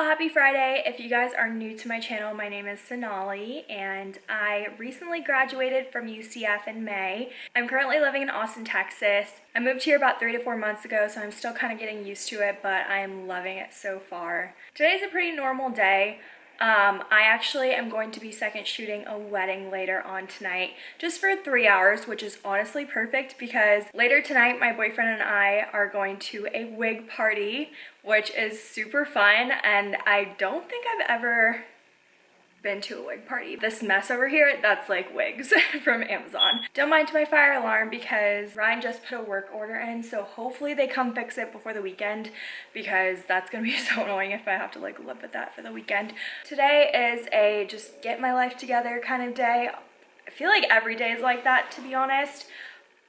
y'all, happy Friday. If you guys are new to my channel, my name is Sonali and I recently graduated from UCF in May. I'm currently living in Austin, Texas. I moved here about three to four months ago, so I'm still kind of getting used to it, but I am loving it so far. Today's a pretty normal day. Um, I actually am going to be second shooting a wedding later on tonight just for three hours, which is honestly perfect because later tonight my boyfriend and I are going to a wig party, which is super fun and I don't think I've ever been to a wig party. This mess over here, that's like wigs from Amazon. Don't mind my fire alarm because Ryan just put a work order in, so hopefully they come fix it before the weekend because that's gonna be so annoying if I have to like live with that for the weekend. Today is a just get my life together kind of day. I feel like every day is like that, to be honest.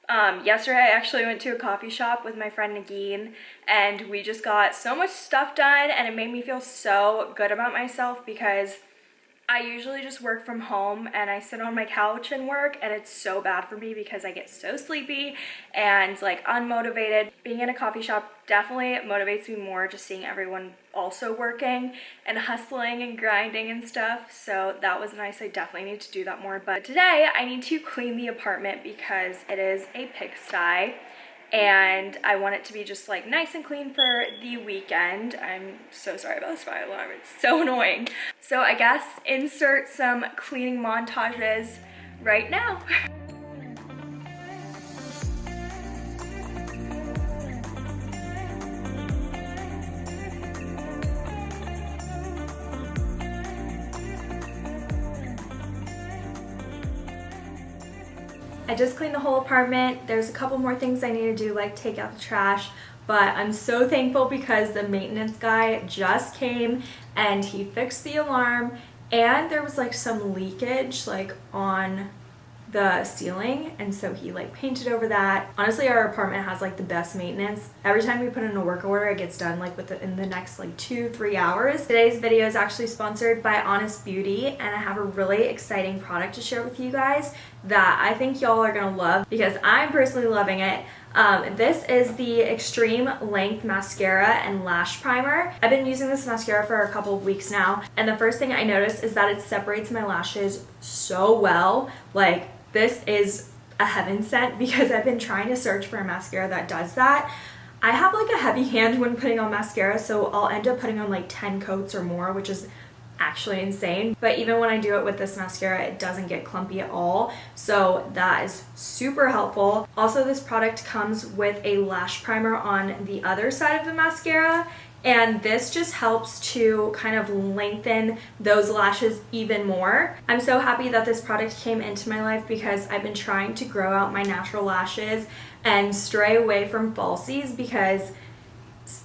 Um, yesterday I actually went to a coffee shop with my friend Nagin and we just got so much stuff done and it made me feel so good about myself because I usually just work from home and I sit on my couch and work and it's so bad for me because I get so sleepy and like unmotivated. Being in a coffee shop definitely motivates me more just seeing everyone also working and hustling and grinding and stuff. So that was nice. I definitely need to do that more. But today I need to clean the apartment because it is a pigsty and I want it to be just like nice and clean for the weekend. I'm so sorry about this fire alarm, it's so annoying. So I guess insert some cleaning montages right now. I just cleaned the whole apartment. There's a couple more things I need to do like take out the trash but I'm so thankful because the maintenance guy just came and he fixed the alarm and there was like some leakage like on the ceiling and so he like painted over that honestly our apartment has like the best maintenance every time we put in a work order it gets done like within the next like two three hours today's video is actually sponsored by honest beauty and i have a really exciting product to share with you guys that i think y'all are gonna love because i'm personally loving it um, this is the Extreme Length Mascara and Lash Primer. I've been using this mascara for a couple of weeks now, and the first thing I noticed is that it separates my lashes so well. Like, this is a heaven sent because I've been trying to search for a mascara that does that. I have like a heavy hand when putting on mascara, so I'll end up putting on like 10 coats or more, which is actually insane. But even when I do it with this mascara, it doesn't get clumpy at all. So that is super helpful. Also, this product comes with a lash primer on the other side of the mascara and this just helps to kind of lengthen those lashes even more. I'm so happy that this product came into my life because I've been trying to grow out my natural lashes and stray away from falsies because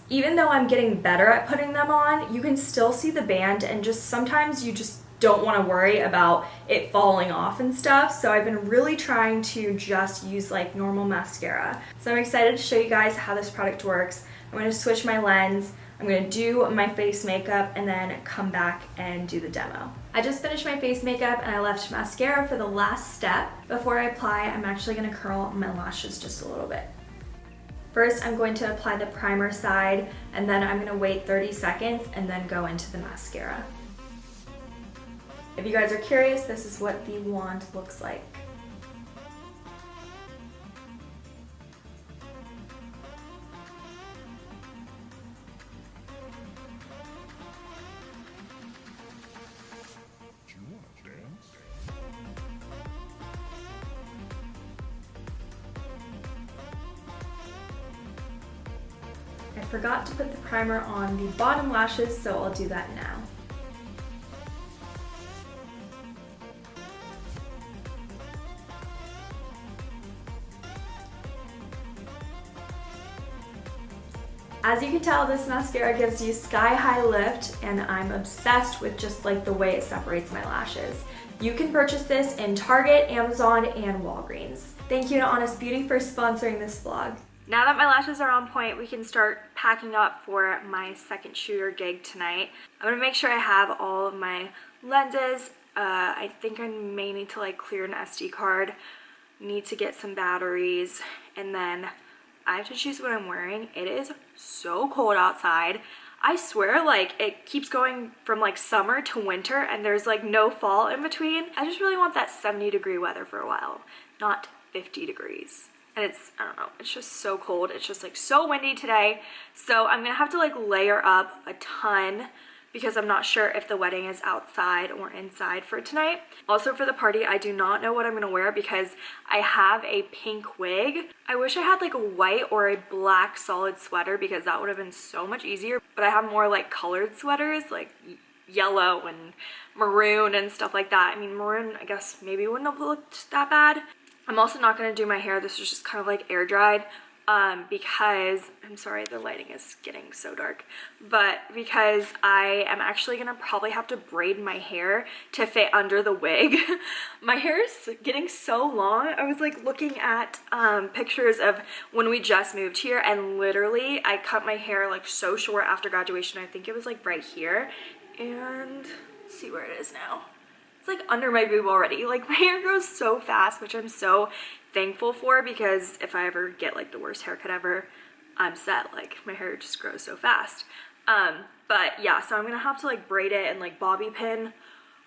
even though I'm getting better at putting them on, you can still see the band and just sometimes you just don't want to worry about it falling off and stuff. So I've been really trying to just use like normal mascara. So I'm excited to show you guys how this product works. I'm going to switch my lens. I'm to do my face makeup and then come back and do the demo. I just finished my face makeup and I left mascara for the last step. Before I apply, I'm actually to curl my lashes just a little bit. First, I'm going to apply the primer side and then I'm to wait 30 seconds and then go into the mascara. If you guys are curious, this is what the wand looks like. Forgot to put the primer on the bottom lashes, so I'll do that now. As you can tell, this mascara gives you sky high lift and I'm obsessed with just like the way it separates my lashes. You can purchase this in Target, Amazon, and Walgreens. Thank you to Honest Beauty for sponsoring this vlog. Now that my lashes are on point, we can start packing up for my second shooter gig tonight. I'm gonna make sure I have all of my lenses. Uh, I think I may need to like clear an SD card, need to get some batteries, and then I have to choose what I'm wearing. It is so cold outside. I swear like it keeps going from like summer to winter and there's like no fall in between. I just really want that 70 degree weather for a while, not 50 degrees. And it's, I don't know, it's just so cold. It's just like so windy today. So I'm gonna have to like layer up a ton because I'm not sure if the wedding is outside or inside for tonight. Also for the party, I do not know what I'm gonna wear because I have a pink wig. I wish I had like a white or a black solid sweater because that would have been so much easier. But I have more like colored sweaters like yellow and maroon and stuff like that. I mean, maroon, I guess maybe wouldn't have looked that bad. I'm also not going to do my hair. This is just kind of like air dried um, because, I'm sorry, the lighting is getting so dark, but because I am actually gonna probably have to braid my hair to fit under the wig. my hair is getting so long. I was like looking at um, pictures of when we just moved here and literally I cut my hair like so short after graduation. I think it was like right here and see where it is now it's like under my boob already. Like my hair grows so fast, which I'm so thankful for because if I ever get like the worst haircut ever, I'm set. Like my hair just grows so fast. Um, but yeah, so I'm gonna have to like braid it and like bobby pin,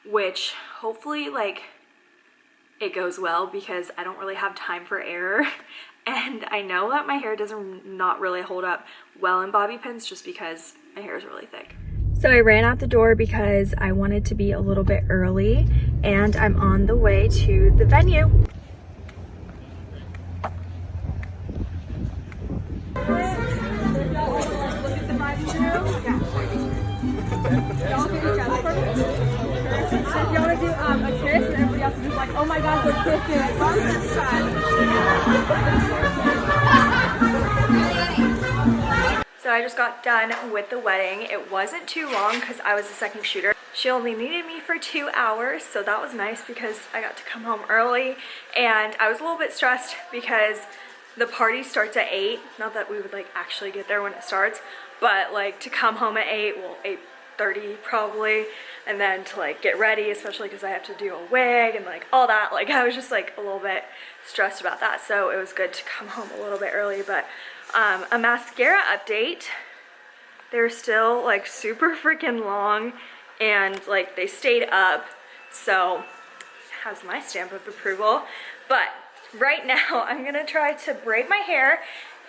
which hopefully like it goes well because I don't really have time for error. And I know that my hair doesn't not really hold up well in bobby pins just because my hair is really thick. So I ran out the door because I wanted to be a little bit early and I'm on the way to the venue. um, oh my god, we're kissing. So I just got done with the wedding. It wasn't too long because I was the second shooter. She only needed me for two hours, so that was nice because I got to come home early. And I was a little bit stressed because the party starts at 8. Not that we would like actually get there when it starts, but like to come home at 8, well 8.30 probably, and then to like get ready, especially because I have to do a wig and like all that. Like I was just like a little bit stressed about that, so it was good to come home a little bit early, but um, a mascara update. They're still like super freaking long and like they stayed up. So has my stamp of approval. But right now I'm gonna try to braid my hair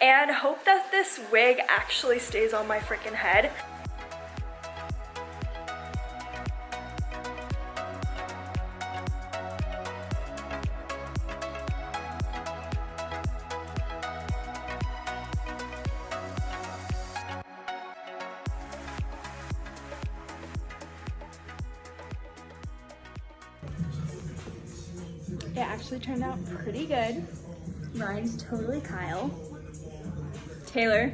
and hope that this wig actually stays on my freaking head. It actually turned out pretty good. Mine's totally Kyle. Taylor,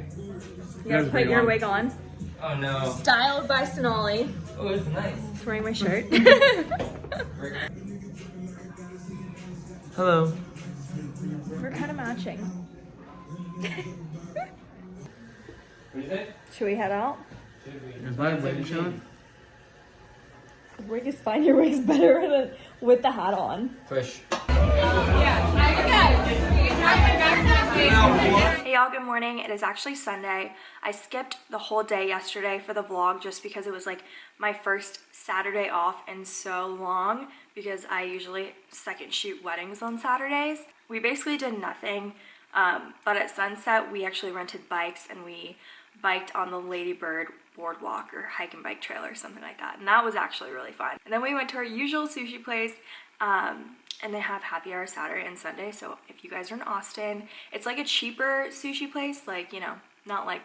you gotta put your on. wig on. Oh no. Styled by Sonali. Oh, it's nice. He's wearing my shirt. Hello. We're kind of matching. Should we head out? Is my wig showing? Wig is fine. Your wig's better than with the hat on. Push. Hey y'all, good morning. It is actually Sunday. I skipped the whole day yesterday for the vlog just because it was like my first Saturday off in so long because I usually second shoot weddings on Saturdays. We basically did nothing, um, but at sunset we actually rented bikes and we biked on the Ladybird boardwalk or hike and bike trail or something like that. And that was actually really fun. And then we went to our usual sushi place um, and they have happy hour Saturday and Sunday. So if you guys are in Austin, it's like a cheaper sushi place, like, you know, not like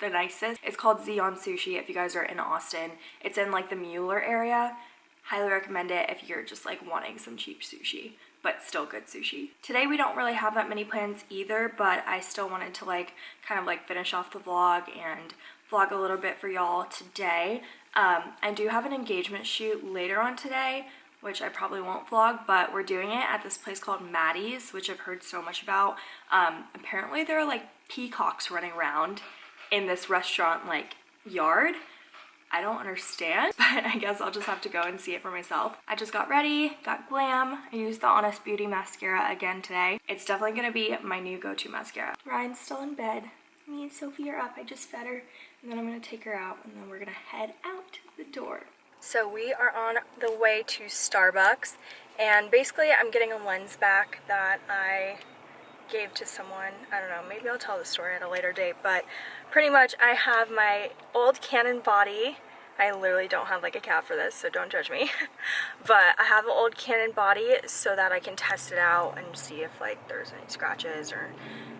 the nicest. It's called Zeon Sushi if you guys are in Austin. It's in like the Mueller area. Highly recommend it if you're just like wanting some cheap sushi but still good sushi. Today we don't really have that many plans either, but I still wanted to like kind of like finish off the vlog and vlog a little bit for y'all today. Um, I do have an engagement shoot later on today, which I probably won't vlog, but we're doing it at this place called Mattie's, which I've heard so much about. Um, apparently there are like peacocks running around in this restaurant like yard I don't understand, but I guess I'll just have to go and see it for myself. I just got ready, got glam. I used the Honest Beauty mascara again today. It's definitely gonna be my new go-to mascara. Ryan's still in bed. Me and Sophie are up. I just fed her and then I'm gonna take her out and then we're gonna head out the door. So we are on the way to Starbucks and basically I'm getting a lens back that I gave to someone. I don't know, maybe I'll tell the story at a later date, but pretty much I have my old Canon body. I literally don't have like a cap for this, so don't judge me. but I have an old Canon body so that I can test it out and see if like there's any scratches or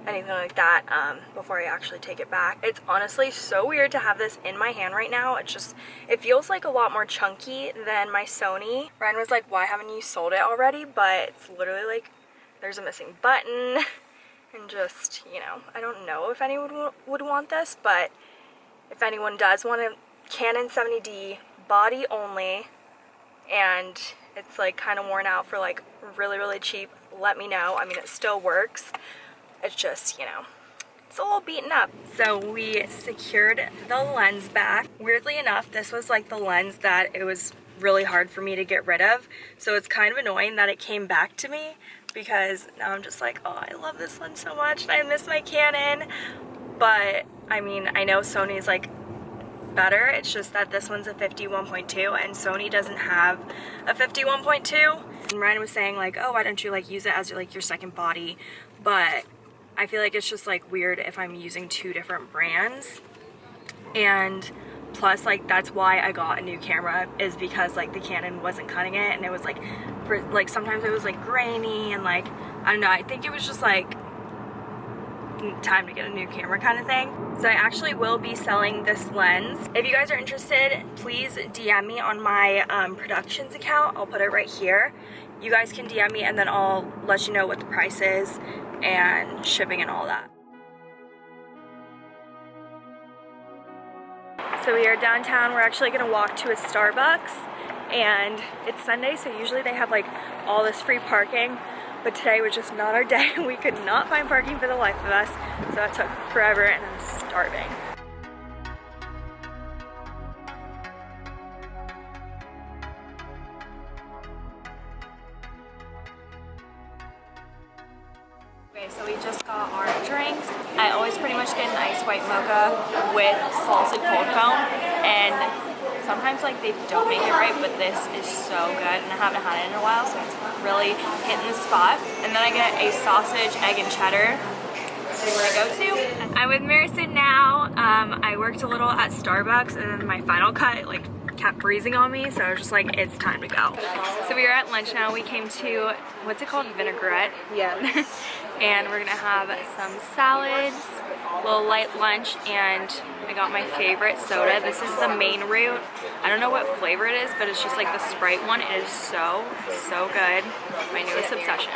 anything like that um, before I actually take it back. It's honestly so weird to have this in my hand right now. It just, it feels like a lot more chunky than my Sony. Ryan was like, why haven't you sold it already? But it's literally like, there's a missing button and just, you know, I don't know if anyone would want this, but if anyone does want a Canon 70D body only and it's like kind of worn out for like really, really cheap, let me know. I mean, it still works. It's just, you know, it's a little beaten up. So we secured the lens back. Weirdly enough, this was like the lens that it was really hard for me to get rid of. So it's kind of annoying that it came back to me because now I'm just like, oh, I love this lens so much and I miss my Canon. But I mean, I know Sony's like better. It's just that this one's a 51.2 and Sony doesn't have a 51.2. And Ryan was saying like, oh, why don't you like use it as like your second body? But I feel like it's just like weird if I'm using two different brands. And plus like that's why I got a new camera is because like the Canon wasn't cutting it and it was like for like sometimes it was like grainy and like I don't know I think it was just like time to get a new camera kind of thing. So I actually will be selling this lens. If you guys are interested, please DM me on my um, productions account. I'll put it right here. You guys can DM me and then I'll let you know what the price is and shipping and all that. So we are downtown. We're actually gonna walk to a Starbucks and it's Sunday, so usually they have like all this free parking, but today was just not our day. We could not find parking for the life of us, so that took forever and I'm starving. Okay, so we just got our drinks. I always pretty much get an ice white mocha with salted cold cone and sometimes like they don't make it right but this is so good and I haven't had it in a while so it's really hitting the spot. And then I get a sausage, egg and cheddar my go-to. I'm with Marison now. Um, I worked a little at Starbucks and then my final cut like kept freezing on me so I was just like it's time to go. So we are at lunch now. We came to what's it called vinaigrette. Yeah. and we're gonna have some salads, a little light lunch, and I got my favorite soda. This is the Maine Root. I don't know what flavor it is, but it's just like the Sprite one. It is so, so good. My newest obsession.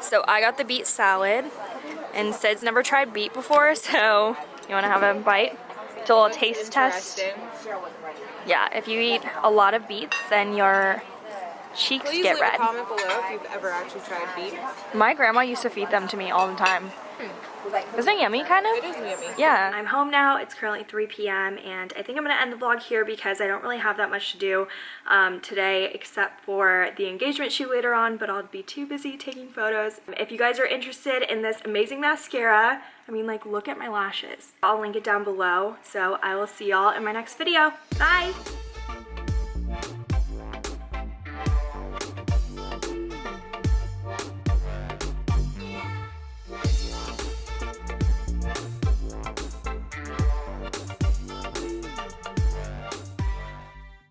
So I got the beet salad, and Sid's never tried beet before, so you wanna have a bite? It's a little taste test. Yeah, if you eat a lot of beets, then your cheeks Please get leave red. a comment below if you've ever actually tried beets. My grandma used to feed them to me all the time. Isn't it yummy, kind of? It is yummy. Yeah. I'm home now. It's currently 3 p.m. and I think I'm going to end the vlog here because I don't really have that much to do um, today except for the engagement shoot later on, but I'll be too busy taking photos. If you guys are interested in this amazing mascara, I mean, like, look at my lashes. I'll link it down below. So I will see y'all in my next video. Bye!